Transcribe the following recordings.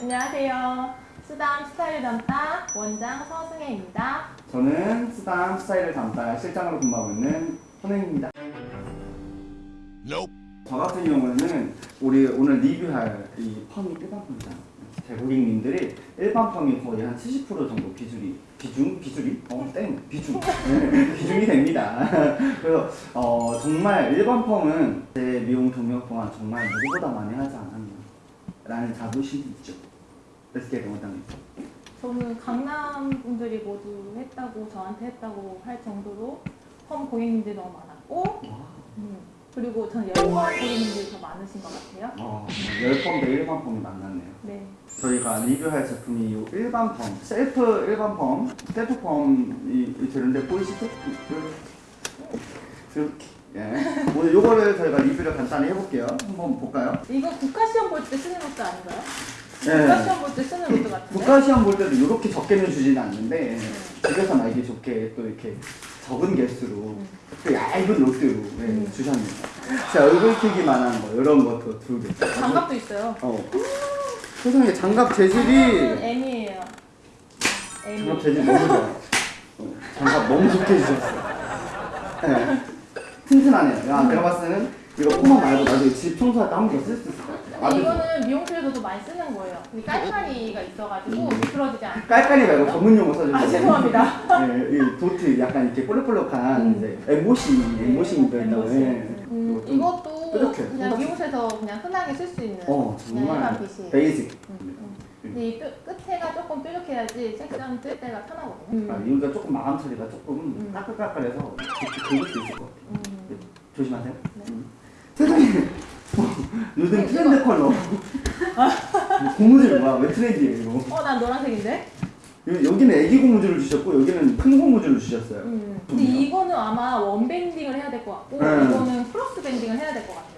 안녕하세요. 수담 스타일 담당 원장 서승혜입니다. 저는 수담 스타일을 담당 실장으로 근무하고 있는 선생입니다. 저 같은 경우에는 우리 오늘 리뷰할 이 펌이 일반 펌이잖 아. 제 고객님들이 일반 펌이 거의 한 70% 정도 비중이 비중 비중이 어땡 비중 네, 비중이 됩니다. 그래서 어, 정말 일반 펌은 제 미용 경력 동안 정말 누구보다 많이 하지 않았나라는 자부심이 있죠. 레스케 원장님. 저는 강남 분들이 모두 했다고 저한테 했다고 할 정도로 펌 고객님들이 너무 많았고 와. 음, 그리고 저는 열펌 고객님들이 더 많으신 것 같아요. 어, 열펌 대 일반 펌이 만났네요. 네. 저희가 리뷰할 제품이 이 일반 펌, 셀프 일반 펌, 셀프 펌이 되는데 보이시죠? 이렇게. 예. 오늘 요거를 저희가 리뷰를 간단히 해볼게요. 한번 볼까요? 이거 국가 시험 볼 때 쓰는 것도 아닌가요? 예. 국가 시험 볼 때 쓰는 것도 같은데. 국가 시험 볼 때도 이렇게 적게는 주지는 않는데 집에서 말기 좋게 또 이렇게 적은 개수로 또 얇은 롯데로 예, 음. 주셨네요. 제 얼굴 크기만한 거 이런 것도 두 개. 장갑도 있어요. 어. 세상에 장갑 재질이 M이에요. M. 장갑 재질 너무 좋아요. 어, 장갑 너무 좋게 주셨어요. 네. 튼튼하네요. 야, 내가 봤을 때는 이거 펌만 말고 나중에 집 청소할 때 한 번 더 쓸 수 있을 것 같아요. 근데 이거는 미용실에서도 많이 쓰는 거예요. 근데 깔깔이가 있어가지고 미끄러지지 않게. 깔깔이 말고 전문 용어 써주세요. 아 죄송합니다. 네, 이 도트 약간 이렇게 볼록볼록한 음. 이제 엠보싱, 엠보싱 네, 있다고 엠보싱. 해. 음, 좀 이것도 뾰족해. 그냥. 미용실에서 그냥 흔하게 쓸 수 있는 어, 그냥 일반. basic. 음, 근데 이 뼈, 끝에가 조금 뾰족해야지 색상 뜰 때가 편하거든요. 아, 여기가 조금 마감 처리가 조금 음. 까끌까끌해서 긁을 수 있을 것 같아요. 음. 조심하세요. 네. 음. 요즘 네, 트렌드 컬러 뭐 고무줄 뭐야 왜 trendy예요 이거 어, 난 노란색인데? 여- 여기는 애기 고무줄을 주셨고 여기는 큰 고무줄을 주셨어요 음. 근데 좋네요. 이거는 아마 one banding을 해야 될 것 같고 네. 이거는 cross banding을 해야 될 것 같아요.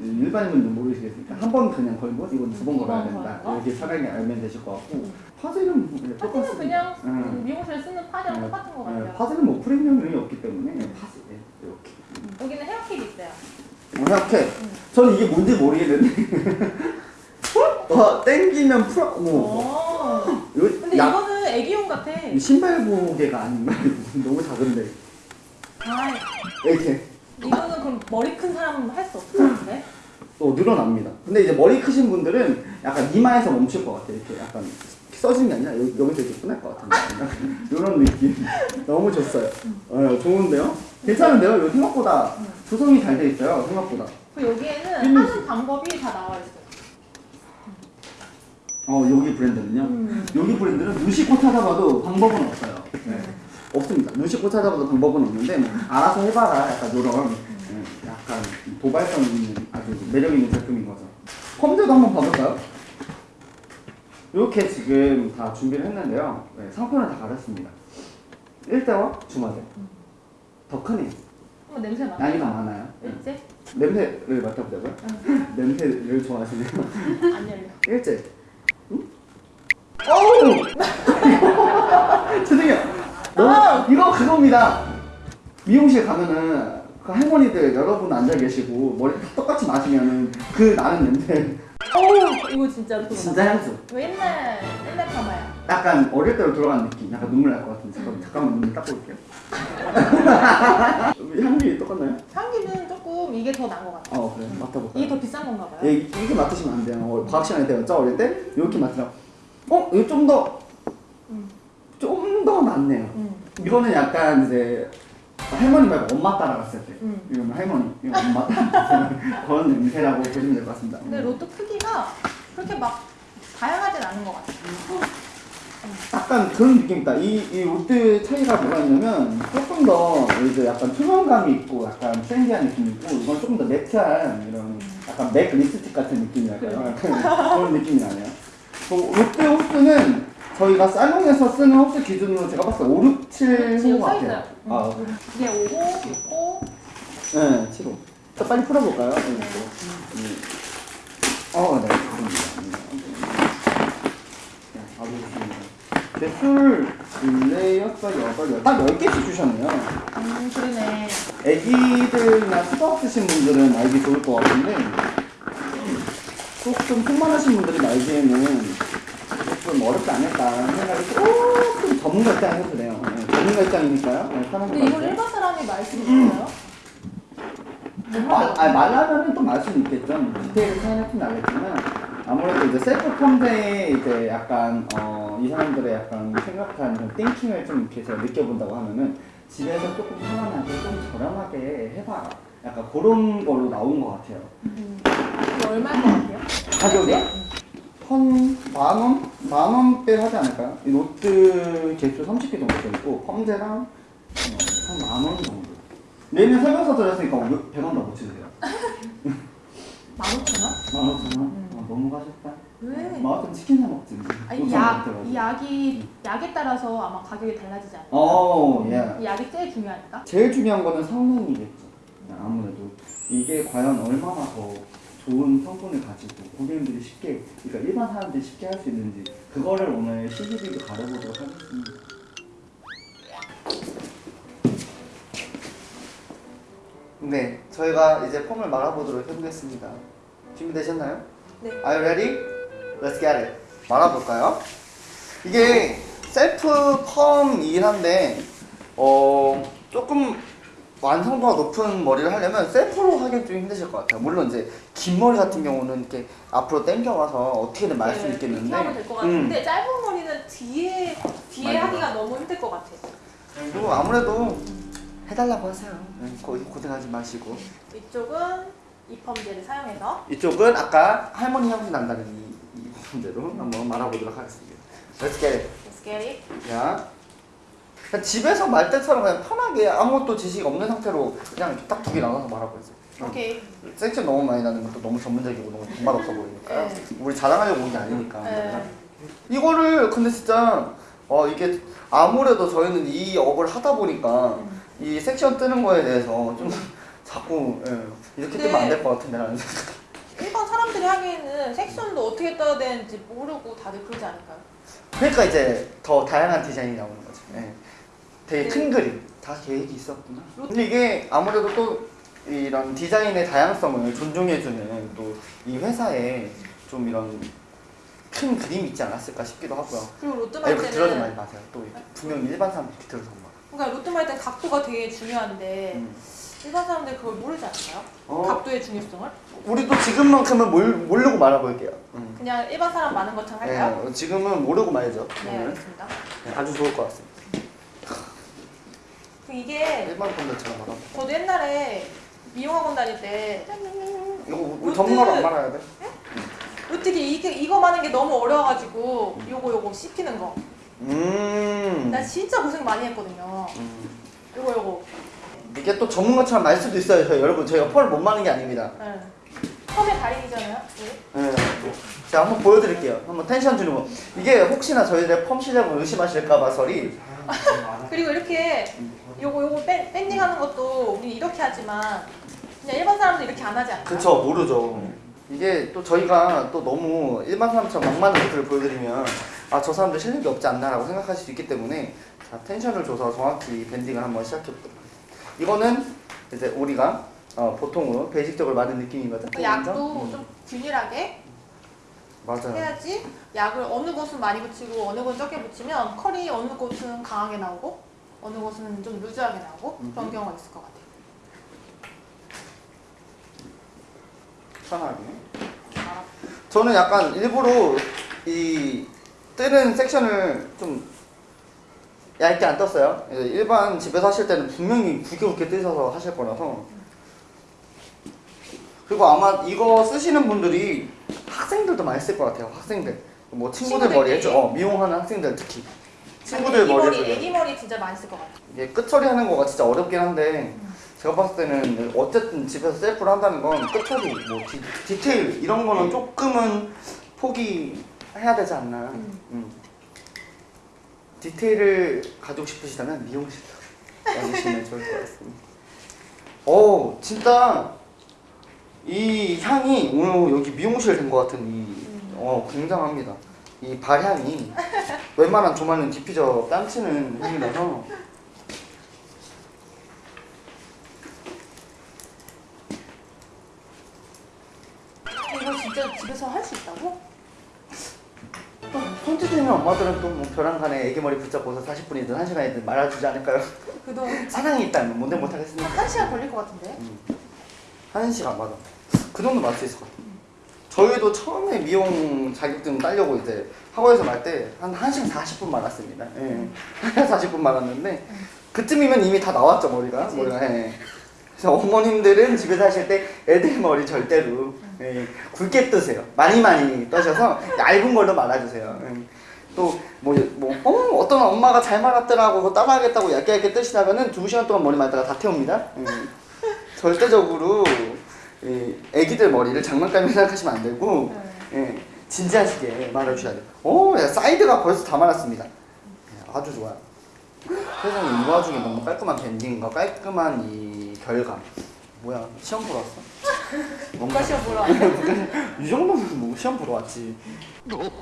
음, 일반인분들 모르시겠으니까 한 번 그냥 걸고 이건 두번두 걸어야 번 된다. 이렇게 차라리 알면 되실 것 같고 음. 파지는 뭐 그냥 파지는 똑같습니다. 그냥 음. 음, 미용실에 쓰는 파지랑 네. 똑같은 것 네, 같아요. 파즈는 뭐 프리미엄이 없기 때문에 파즈 네, 이렇게 음. 여기는 헤어킥이 있어요. 어, 음. 저는 이게 뭔지 모르겠는데 와 땡기면 풀어. 이거 근데 약- 이거는 애기용 같아. 이 신발 고개가 아닌가? 너무 작은데 아, 이렇게 이거는 그럼 머리 큰 사람은 할 수 없을 것 같은데? 또 늘어납니다. 근데 이제 머리 크신 분들은 약간 이마에서 멈출 것 같아요. 이렇게 약간 써지는 게 아니라 여기, 여기서 이렇게 끝날 것 같은 이런 느낌 너무 좋어요. 어, 좋은데요? 괜찮은데요? 이거 생각보다 조성이 잘 돼 있어요. 생각보다. 그리고 여기에는 필름 하는 방법이 다 나와 있어요. 어 여기 브랜드는요. 음. 여기 브랜드는 눈 씻고 찾아봐도 방법은 없어요. 네. 없습니다. 눈 씻고 찾아봐도 방법은 없는데 뭐 알아서 해봐라. 약간 이런 네, 약간 도발성 있는 아주 매력 있는 제품인 거죠. 컴퓨터도 한번 봐볼까요? 이렇게 지금 다 준비를 했는데요. 네, 상표는 다 가렸습니다. 1대와 주마대. 더 크네요. 한번 냄새 맡아. 나이가 많아요. 네. 일제? 냄새를 맡아보자고요? 냄새를 좋아하시네요. 안 열려. 일제. 응? 어우! 죄송해요. 너무, 이거 그겁니다. 미용실 가면은 그 할머니들 여러분 앉아 계시고 머리 똑같이 마시면은 그 나는 냄새 어우, 이거 진짜 그거 진짜 향수. 이거 옛날, 옛날 파마야. 약간 어릴 때로 돌아간 느낌. 약간 눈물 날 것 같은데 잠깐 잠깐만 눈 닦고 올게요. 향기 똑같나요? 향기는 조금 이게 더 나은 것 같아. 어 그래 맡아볼까요? 이게 더 비싼 건가 봐요. 예, 이렇게 맡으시면 안 돼요. 어, 과학 시간에 때가 짜 어릴 때 이렇게 맡으라고. 어? 이거 좀 더, 음. 좀더 낫네요. 음. 이거는 약간 이제 할머니 말고 엄마 따라갔을 때. 음. 이거는 할머니, 이거 엄마 그런 냄새라고 보시면 될 것 같습니다. 근데 로또 크기가 그렇게 막 다양하진 않은 것 같아. 약간 그런 느낌이다. 이, 이 롯데 차이가 뭐가 있냐면 조금 더 이제 약간 투명감이 있고 약간 트렌디한 느낌이 있고 이건 조금 더 매트한 이런 약간 맥 립스틱 같은 느낌이랄까요? 약간 그런 느낌이 나네요. 그 롯데 호스는 저희가 살롱에서 쓰는 호스 기준으로 제가 봤을 때 5, 6, 7호 지금 서 같아요. 있어요. 음. 아, 이게 5호, 6호. 네, 7호. 자, 빨리 풀어볼까요? 네. 음. 어, 네, 좋습니다. 네, 바로 좋습니다. 개술 둘레 여섯 여덟 열딱 10개씩 주셨네요 음 그러네. 애기들이나 수도 없으신 분들은 알기 좋을 것 같은데 조금 속 많으신 분들이 말기에는 조금 어렵지 않을까 생각이 조금 전문가 입장에서 그래요 네, 전문가 입장이니까요 네, 근데 이걸 같아요. 일반 사람이 말수 있어요? 못 말, 말해. 아니, 말하면은 또 말 수는 있겠죠. 디테일을 사용했으면 알겠지만 아무래도 이제 셀프 컴대에 이제 약간 어, 이 사람들의 약간 생각한 그런 띵킹을 좀 이렇게 제가 느껴본다고 하면은 집에서 조금 편안하게 좀 저렴하게 해봐라. 약간 그런 걸로 나온 것 같아요. 음. 이거 얼마일 것 같아요? 가격이 요? 한 만원? 만원대 하지 않을까요? 이 로드 개수 30개 정도 돼 있고 컴대랑 어, 한 만원 정도. 얘는 설명서 들었으니까 100원 더 붙여주세요. 15,000원? 만 오천 원? 아, 너무 가셨다. 왜? 마라톤 치킨 사 먹지. 아니 약. 이 약이 약에 따라서 아마 가격이 달라지지 않을까? 어, 예. 이 약이 제일 중요하니까. 제일 중요한 거는 성능이겠죠. 네, 아무래도 이게 과연 얼마나 더 좋은 성분을 가지고 고객님들이 쉽게, 그러니까 일반 사람들이 쉽게 할 수 있는지 그거를 오늘 CCTV 가려보도록 하겠습니다. 네, 저희가 이제 폼을 말아보도록 해보겠습니다. 준비되셨나요? 네. Are you ready? Let's get it. 말아볼까요? 이게 셀프 펌이긴 한데 어 조금 완성도가 높은 머리를 하려면 셀프로 하기엔 좀 힘드실 것 같아요. 물론 이제 긴 머리 같은 경우는 이렇게 앞으로 당겨와서 어떻게든 말수 네, 있겠는데 이렇게 하면 될것 음. 같은데 짧은 머리는 뒤에 뒤에. 하기가 너무 힘들 것 같아요. 그리고 아무래도 해달라고 하세요. 네, 거기 고생하지 마시고 이쪽은 이펌제를 사용해서 이쪽은 아까 할머니 향수 난다는 이, 이 부분대로 한번 말아보도록 하겠습니다. Let's get it. Let's get it. 야. 그냥 집에서 말 때처럼 그냥 편하게 아무것도 지식 없는 상태로 그냥 딱 두 개 나눠서 말하고 있어요. 오케이. 섹션 너무 많이 나는 것도 너무 전문적이고 너무 정말 없어 보이니까요. 네. 우리 자랑하려고 온 게 아니니까. 네. 이거를 근데 진짜 어 이게 아무래도 저희는 이 업을 하다 보니까 음. 이 섹션 뜨는 거에 대해서 좀 자꾸 예, 이렇게 네. 뜨면 안 될 것 같은데 라는 생각. 일반 사람들이 하기에는 섹션도 어떻게 떠야 되는지 모르고 다들 그러지 않을까요? 그러니까 이제 더 다양한 디자인이 나오는 거죠. 예. 되게 네. 큰 그림. 다 계획이 있었구나. 근데 이게 아무래도 또 이런 디자인의 다양성을 존중해주는 또 이 회사에 좀 이런 큰 그림이 있지 않았을까 싶기도 하고요. 그리고 로또 아니, 말그 들어지 때는 말지 마세요. 또 분명 일반 사람들이 들어서 막. 그러니까 로또 말 때는 각도가 되게 중요한데 음. 일반 사람들 그걸 모르지 않을까요? 어, 각도의 중요성을? 우리도 지금만큼은 몰, 모르고 말아볼게요. 음. 그냥 일반 사람 많은 것처럼 할까요? 네, 지금은 모르고 말죠. 네, 오늘. 알겠습니다. 네, 아주 좋을 것 같습니다. 그 이게 일반 분들처럼 말아. 저도 옛날에 미용학원 다닐 때 이거 우리 전문가로 안 말아야 돼? 어떻게 이게 이거 많은 게 너무 어려워가지고 요거 요거 씹히는 거. 음. 나 진짜 고생 많이 했거든요. 음. 요거 요거. 이게 또 전문가처럼 말 수도 있어요. 저희 여러분 저희가 펄을 못 마는 게 아닙니다. 네. 펌의 달인이잖아요. 네. 네. 자 한번 보여드릴게요. 한번 텐션 주는 거. 이게 혹시나 저희들의 펌 시작을 의심하실까 봐 설이. 그리고 이렇게 요거 요거 밴, 밴딩하는 것도 우리 이렇게 하지만 그냥 일반 사람들 이렇게 안 하지 않나요? 그쵸 모르죠. 이게 또 저희가 또 너무 일반 사람처럼 막많은 것들을 보여드리면 아 저 사람들 실력이 없지 않나라고 생각하실 수 있기 때문에 자 텐션을 줘서 정확히 밴딩을 한번 시작해보도록 하겠습니다. 이거는 이제 우리가 어, 보통으로 베이직적으로 맞은 느낌이거든. 그 약도 음. 좀 균일하게 맞아요. 해야지 약을 어느 곳은 많이 붙이고 어느 곳은 적게 붙이면 컬이 어느 곳은 강하게 나오고 어느 곳은 좀 루즈하게 나오고 그런 음흠. 경우가 있을 것 같아요. 편하게. 알아. 저는 약간 일부러 이 뜨는 섹션을 좀 얇게 안 떴어요. 예, 일반 집에서 하실 때는 분명히 굵게 굵게 뜨셔서 하실 거라서. 그리고 아마 이거 쓰시는 분들이 학생들도 많이 쓸 것 같아요. 학생들. 뭐 친구들 머리 해줘. 친구들끼리? 어, 미용하는 학생들 특히. 친구들 애기 머리. 애기 머리 진짜 많이 쓸 것 같아요. 이게 끝처리 하는 거가 진짜 어렵긴 한데 제가 봤을 때는 어쨌든 집에서 셀프를 한다는 건 끝처리, 뭐 디, 디테일 이런 거는 조금은 포기해야 되지 않나. 음. 음. 디테일을 가지고 싶으시다면 미용실로 와주시면 좋을 것 같습니다. 오, 진짜 이 향이 오늘 여기 미용실 된 것 같은 이, 음. 어, 굉장합니다. 이 발향이 웬만한 조만은 디퓨저 뺨치는 향이라서 이거 진짜 집에서 할 수 있다고? 또 손짓되는 엄마들은 또 뭐 벼랑 간에 애기 머리 붙잡고서 40분이든 1시간이든 말아주지 않을까요? 그동안 사랑이 있다면 뭔데 못하겠습니까? 한 시간 걸릴 것 같은데? 한 시간 맞아. 그 정도 맞을 수 있을 것 같아. 저희도 처음에 미용 자격증 따려고 이제 학원에서 말 때 한 1시간 40분 말았습니다. 예. 1시간 40분 말았는데 그쯤이면 이미 다 나왔죠 머리가. 그치. 머리가. 예. 그래서 어머님들은 집에서 하실 때 애들 머리 절대로 예, 굵게 뜨세요. 많이 많이 떠셔서 얇은 걸로 말아주세요. 예. 또뭐 뭐, 어, 어떤 엄마가 잘 말았더라고 그거 따라하겠다고 얇게 얇게 뜨시다가는 두 시간 동안 머리 말다가 다 태웁니다. 예. 절대적으로 이 애기들 머리를 장난감이라 생각하시면 안 되고 예, 진지하시게 말아주셔야 돼요. 오, 야, 사이드가 벌써 다 말았습니다. 예, 아주 좋아요. 세상에 이 와중에 너무 깔끔한 밴딩과 깔끔한 이 결감. 뭐야, 시험 보러 왔어? 뭔가 시험 보러 왔이 정도면 뭐 시험 보러 왔지.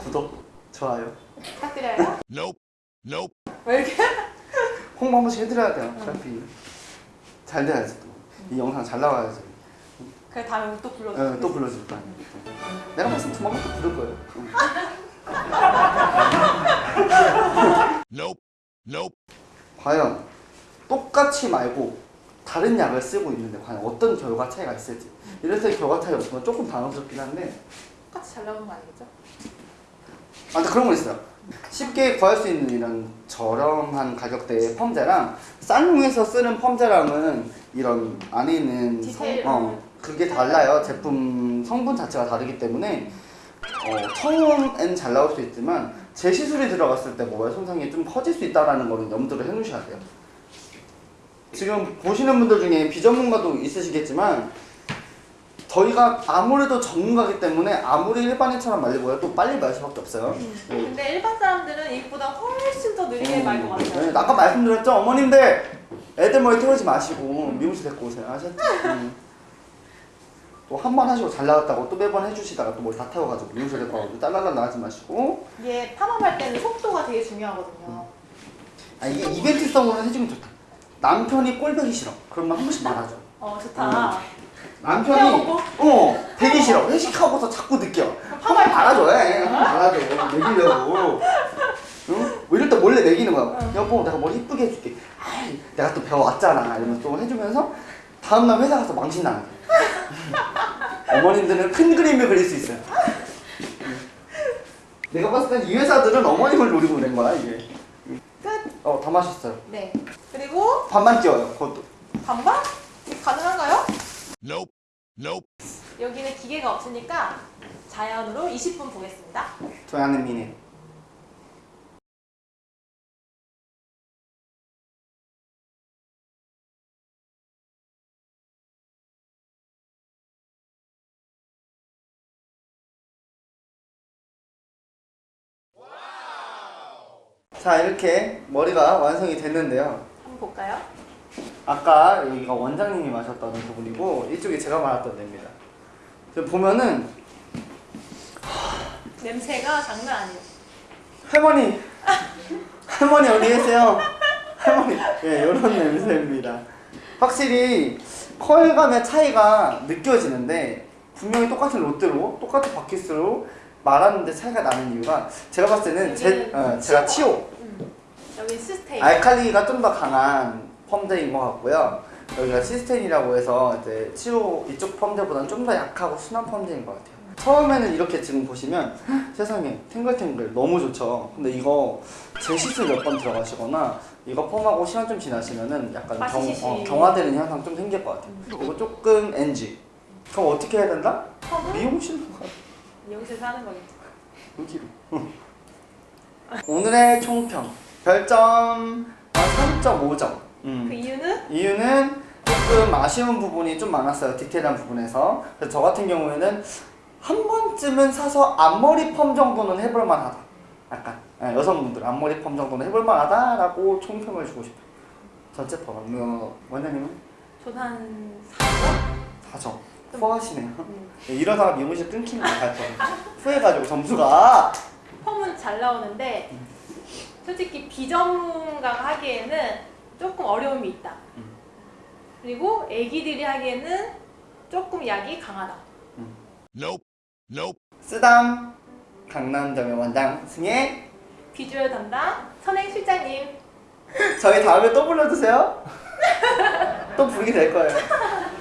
구독, 좋아요. 부탁드려요. Nope. Nope. 왜 이렇게? 홍보 한 번씩 해드려야 돼요. 어차피 잘 돼야지 또. 이 영상 잘 나와야지. 그래 다음에 또 불러줘. 어, 또 불러줄 거야. 내가 봤을 때 조만간 또 부를 거예요. 응. Nope. Nope. 과연 똑같이 말고 다른 약을 쓰고 있는데 과연 어떤 결과 차이가 있을지 이래서 결과 차이 없으면 조금 당황스럽긴 한데 똑같이 잘 나오는 거 아니겠죠? 아 근데 그런 거 있어요 쉽게 구할 수 있는 이런 저렴한 가격대의 펌제랑 쌍용에서 쓰는 펌제랑은 이런 안에 있는 디테일. 성, 어, 그게 달라요. 제품 성분 자체가 다르기 때문에. 어, 처음엔 잘 나올 수 있지만 재시술이 들어갔을 때 모발 손상이 좀 커질 수 있다는 거는 염두를 해놓으셔야 돼요. 지금 보시는 분들 중에 비전문가도 있으시겠지만 저희가 아무래도 전문가기 때문에 아무리 일반인처럼 말리고요 또 빨리 말 수밖에 없어요. 네. 근데 일반 사람들은 이보다 훨씬 더 느리게 말것 같아요. 네, 아까 말씀드렸죠? 어머님들! 애들 머리 태우지 마시고 미용실 데리고 오세요. 아셨죠? 또 한 번 하시고 잘 나왔다고 또 매번 해주시다가 또 머리 다 태워가지고 미용실 데리고 가고 딸랄라 나가지 마시고. 이게 팜업할 때는 속도가 되게 중요하거든요. 아 이게 이벤트성으로 해주면 좋다. 남편이 꼴보기 싫어. 그러면 한 번씩 말하죠. 어 좋다. 남편이 태워보고? 어 되기 싫어. 회식하고서 자꾸 느껴 한번 말아줘 해. 한번 말아줘 먹이려고. 응? 뭐 이럴 때 몰래 먹이는 거야. 응. 여보 내가 머리 이쁘게 해줄게. 아이 내가 또 배워왔잖아. 이러면서 또 해주면서 다음날 회사 가서 망신 나는 거야 어머님들은 큰 그림을 그릴 수 있어요 내가 봤을 땐 이 회사들은 어머님을 노리고 낸 거야 이게 끝. 어 다 마셨어요 네. 그리고 반만 띄워요 그것도 반반? 가능한가요? Nope. Nope. 여기는 기계가 없으니까 자연으로 20분 보겠습니다. 조양은 미네 자 이렇게 머리가 완성이 됐는데요 한번 볼까요? 아까 여기가 원장님이 마셨던 부분이고 이쪽이 제가 말았던 데입니다 지금 보면은 냄새가 장난 아니에요. 할머니 할머니 어디 계세요? 할머니 예 이런 냄새입니다 확실히 컬감의 차이가 느껴지는데 분명히 똑같은 롯데로 똑같은 바퀴스로 말하는데 차이가 나는 이유가 제가 봤을 때는 제, 어, 제가 치오 음. 여기 시스테인. 알칼리가 좀 더 강한 펌제인 것 같고요. 여기가 시스텐이라고 해서 이제 치오 이쪽 펌제보다는 좀 더 약하고 순한 펌제인 것 같아요. 처음에는 이렇게 지금 보시면 세상에 탱글탱글 너무 좋죠. 근데 이거 재시술 몇 번 들어가시거나 이거 펌하고 시간 좀 지나시면은 약간 경, 빠지시시. 어, 경화되는 현상 좀 생길 것 같아요. 이거 조금 NG 그럼 어떻게 해야 된다? 미용실로 가. 미용실에서 하는 거겠죠. 여기로. 오늘의 총평 별점 3.5점 음. 그 이유는? 이유는 조금 아쉬운 부분이 좀 많았어요 디테일한 부분에서. 그래서 저 같은 경우에는 한 번쯤은 사서 앞머리 펌 정도는 해볼 만하다. 약간 예, 여성분들 앞머리 펌 정도는 해볼 만하다 라고 총평을 주고 싶어요. 전체 펌. 어, 원장님은? 저는 한 4점? 4점. 후하시네요. 음. 예, 이러다가 미용실 끊기는 것 같아요. 후해가지고 점수가. 펌은 잘 나오는데 솔직히 비전문가가 하기에는 조금 어려움이 있다. 그리고 애기들이 하기에는 조금 약이 강하다. Nope. Nope. 쓰담 강남점의 원장 승혜 비주얼 담당 선행 실장님 저희 다음에 또 불러주세요 또 부르게 될 거예요